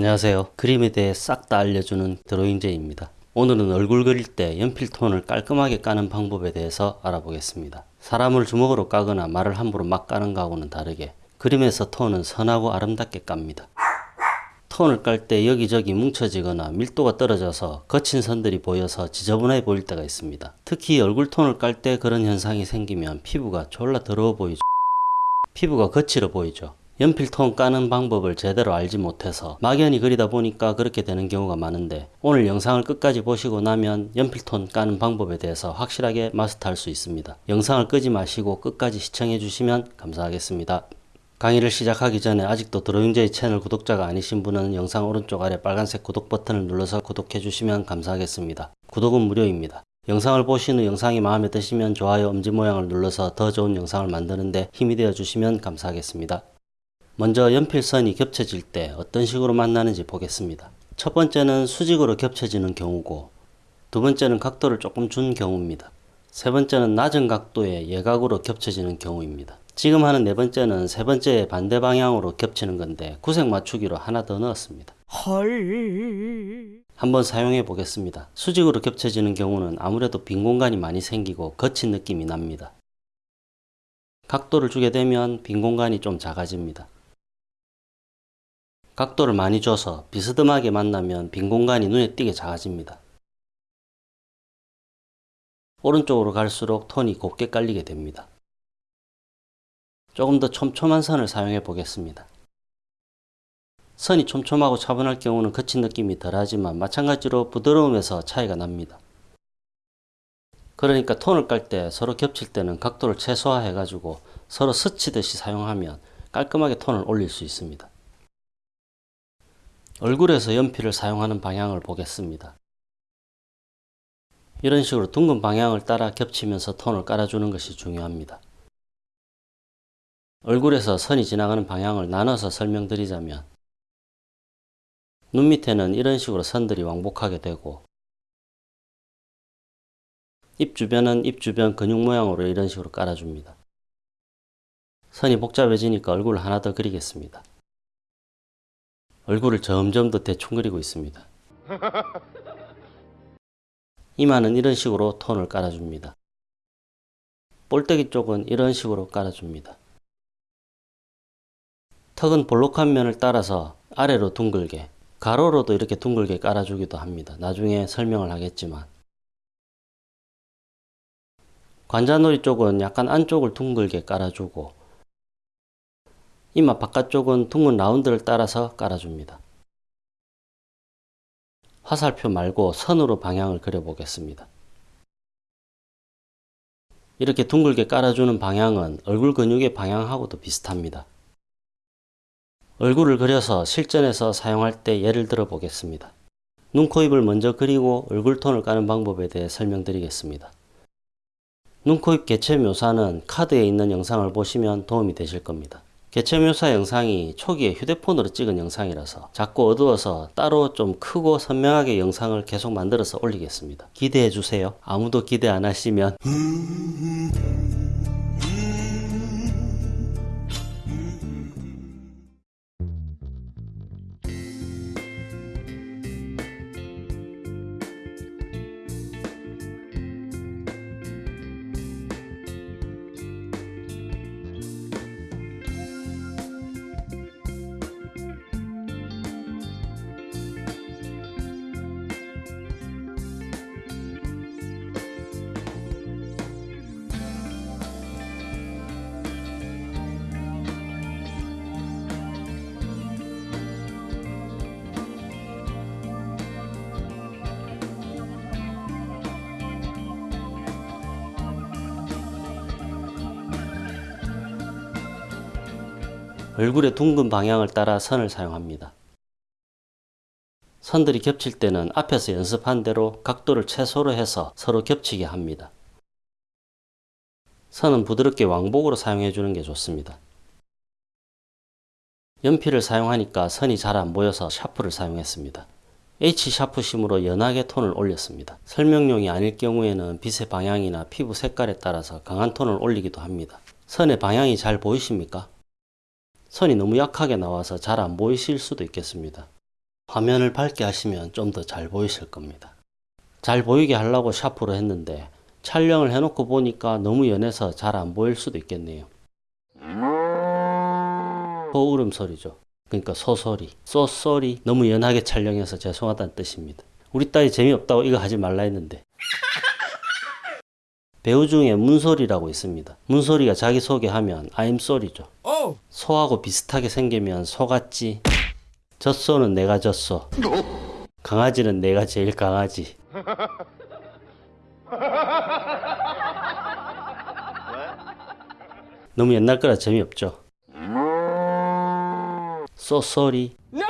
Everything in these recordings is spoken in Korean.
안녕하세요. 그림에 대해 싹 다 알려주는 드로잉제입니다. 오늘은 얼굴 그릴 때 연필 톤을 깔끔하게 까는 방법에 대해서 알아보겠습니다. 사람을 주먹으로 까거나 말을 함부로 막 까는 거하고는 다르게 그림에서 톤은 선하고 아름답게 깝니다. 톤을 깔 때 여기저기 뭉쳐지거나 밀도가 떨어져서 거친 선들이 보여서 지저분해 보일 때가 있습니다. 특히 얼굴 톤을 깔 때 그런 현상이 생기면 피부가 졸라 더러워 보이죠. 피부가 거칠어 보이죠. 연필통 까는 방법을 제대로 알지 못해서 막연히 그리다 보니까 그렇게 되는 경우가 많은데 오늘 영상을 끝까지 보시고 나면 연필톤 까는 방법에 대해서 확실하게 마스터할 수 있습니다. 영상을 끄지 마시고 끝까지 시청해 주시면 감사하겠습니다. 강의를 시작하기 전에 아직도 드로잉제이 채널 구독자가 아니신 분은 영상 오른쪽 아래 빨간색 구독 버튼을 눌러서 구독해 주시면 감사하겠습니다. 구독은 무료입니다. 영상을 보신 후 영상이 마음에 드시면 좋아요 엄지 모양을 눌러서 더 좋은 영상을 만드는데 힘이 되어 주시면 감사하겠습니다. 먼저 연필선이 겹쳐질 때 어떤 식으로 만나는지 보겠습니다. 첫 번째는 수직으로 겹쳐지는 경우고 두 번째는 각도를 조금 준 경우입니다. 세 번째는 낮은 각도의 예각으로 겹쳐지는 경우입니다. 지금 하는 네 번째는 세 번째의 반대 방향으로 겹치는 건데 구색 맞추기로 하나 더 넣었습니다. 헐. 한번 사용해 보겠습니다. 수직으로 겹쳐지는 경우는 아무래도 빈 공간이 많이 생기고 거친 느낌이 납니다. 각도를 주게 되면 빈 공간이 좀 작아집니다. 각도를 많이 줘서 비스듬하게 만나면 빈 공간이 눈에 띄게 작아집니다. 오른쪽으로 갈수록 톤이 곱게 깔리게 됩니다. 조금 더 촘촘한 선을 사용해 보겠습니다. 선이 촘촘하고 차분할 경우는 거친 느낌이 덜하지만 마찬가지로 부드러움에서 차이가 납니다. 그러니까 톤을 깔 때 서로 겹칠 때는 각도를 최소화해 가지고 서로 스치듯이 사용하면 깔끔하게 톤을 올릴 수 있습니다. 얼굴에서 연필을 사용하는 방향을 보겠습니다. 이런 식으로 둥근 방향을 따라 겹치면서 톤을 깔아주는 것이 중요합니다. 얼굴에서 선이 지나가는 방향을 나눠서 설명드리자면 눈 밑에는 이런 식으로 선들이 왕복하게 되고 입 주변은 입 주변 근육 모양으로 이런 식으로 깔아줍니다. 선이 복잡해지니까 얼굴을 하나 더 그리겠습니다. 얼굴을 점점 더 대충 그리고 있습니다. 이마는 이런 식으로 톤을 깔아줍니다. 볼때기 쪽은 이런 식으로 깔아줍니다. 턱은 볼록한 면을 따라서 아래로 둥글게 가로로도 이렇게 둥글게 깔아주기도 합니다. 나중에 설명을 하겠지만 관자놀이 쪽은 약간 안쪽을 둥글게 깔아주고 이마 바깥쪽은 둥근 라운드를 따라서 깔아줍니다. 화살표 말고 선으로 방향을 그려보겠습니다. 이렇게 둥글게 깔아주는 방향은 얼굴 근육의 방향하고도 비슷합니다. 얼굴을 그려서 실전에서 사용할 때 예를 들어 보겠습니다. 눈, 코, 입을 먼저 그리고 얼굴 톤을 까는 방법에 대해 설명드리겠습니다. 눈, 코, 입 개체 묘사는 카드에 있는 영상을 보시면 도움이 되실 겁니다. 개체 묘사 영상이 초기에 휴대폰으로 찍은 영상이라서 작고 어두워서 따로 좀 크고 선명하게 영상을 계속 만들어서 올리겠습니다. 기대해 주세요. 아무도 기대 안 하시면 얼굴의 둥근 방향을 따라 선을 사용합니다. 선들이 겹칠 때는 앞에서 연습한 대로 각도를 최소로 해서 서로 겹치게 합니다. 선은 부드럽게 왕복으로 사용해 주는 게 좋습니다. 연필을 사용하니까 선이 잘 안 보여서 샤프를 사용했습니다. H 샤프 심으로 연하게 톤을 올렸습니다. 설명용이 아닐 경우에는 빛의 방향이나 피부 색깔에 따라서 강한 톤을 올리기도 합니다. 선의 방향이 잘 보이십니까? 선이 너무 약하게 나와서 잘 안 보이실 수도 있겠습니다. 화면을 밝게 하시면 좀 더 잘 보이실 겁니다. 잘 보이게 하려고 샤프로 했는데 촬영을 해놓고 보니까 너무 연해서 잘 안 보일 수도 있겠네요. 소 울음 소리죠. 그러니까 소소리, 쏘소리 너무 연하게 촬영해서 죄송하다는 뜻입니다. 우리 딸이 재미없다고 이거 하지 말라 했는데 배우 중에 문소리라고 있습니다. 문소리가 자기소개하면 I'm sorry죠. 소하고 비슷하게 생기면 소같지. 젖소는 내가 젖소. 강아지는 내가 제일 강아지. 너무 옛날 거라 재미없죠. So sorry. No! God,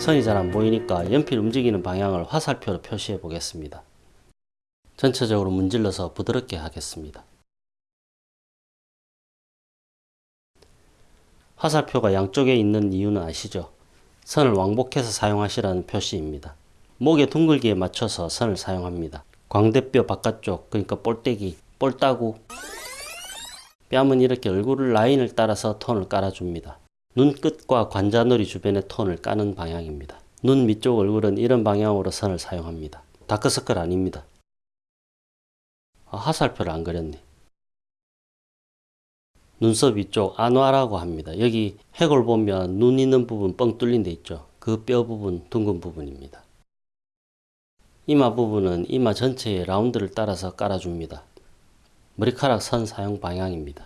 선이 잘 안 보이니까 연필 움직이는 방향을 화살표로 표시해 보겠습니다. 전체적으로 문질러서 부드럽게 하겠습니다. 화살표가 양쪽에 있는 이유는 아시죠? 선을 왕복해서 사용하시라는 표시입니다. 목의 둥글기에 맞춰서 선을 사용합니다. 광대뼈 바깥쪽, 그러니까 볼때기, 볼따구. 뺨은 이렇게 얼굴을 라인을 따라서 톤을 깔아줍니다. 눈끝과 관자놀이 주변의 톤을 까는 방향입니다. 눈 밑쪽 얼굴은 이런 방향으로 선을 사용합니다. 다크서클 아닙니다. 아, 화살표를 안 그렸네. 눈썹 위쪽 안화라고 합니다. 여기 해골 보면 눈 있는 부분 뻥 뚫린 데 있죠. 그 뼈 부분 둥근 부분입니다. 이마 부분은 이마 전체의 라운드를 따라서 깔아줍니다. 머리카락 선 사용 방향입니다.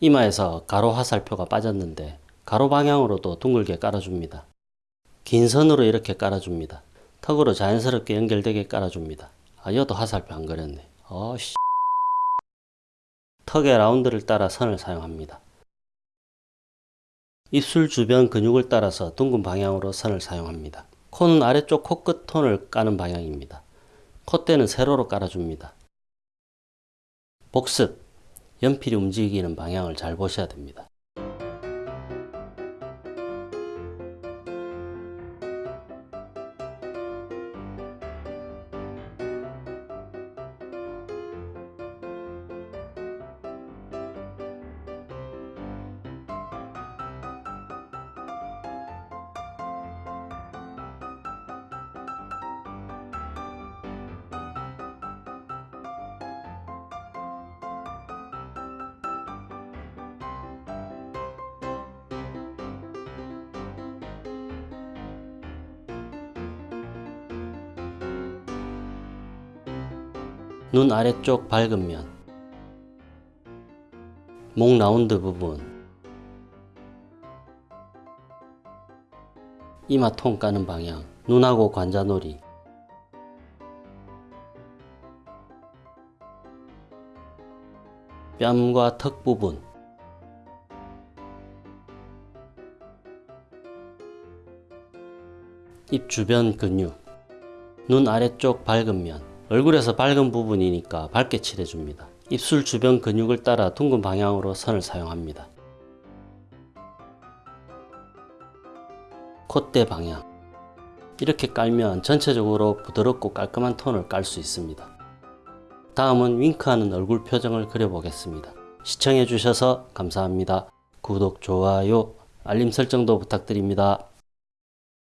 이마에서 가로 화살표가 빠졌는데 가로 방향으로도 둥글게 깔아줍니다. 긴 선으로 이렇게 깔아줍니다. 턱으로 자연스럽게 연결되게 깔아줍니다. 아, 이것도 화살표 안 그렸네. 어 씨. 턱의 라운드를 따라 선을 사용합니다. 입술 주변 근육을 따라서 둥근 방향으로 선을 사용합니다. 코는 아래쪽 코끝 톤을 까는 방향입니다. 콧대는 세로로 깔아줍니다. 복습. 연필이 움직이는 방향을 잘 보셔야 됩니다. 눈 아래쪽 밝은 면, 목 라운드 부분, 이마 통 까는 방향, 눈하고 관자놀이, 뺨과 턱 부분, 입 주변 근육, 눈 아래쪽 밝은 면, 얼굴에서 밝은 부분이니까 밝게 칠해줍니다. 입술 주변 근육을 따라 둥근 방향으로 선을 사용합니다. 콧대 방향 이렇게 깔면 전체적으로 부드럽고 깔끔한 톤을 깔 수 있습니다. 다음은 윙크하는 얼굴 표정을 그려보겠습니다. 시청해 주셔서 감사합니다. 구독, 좋아요, 알림 설정도 부탁드립니다.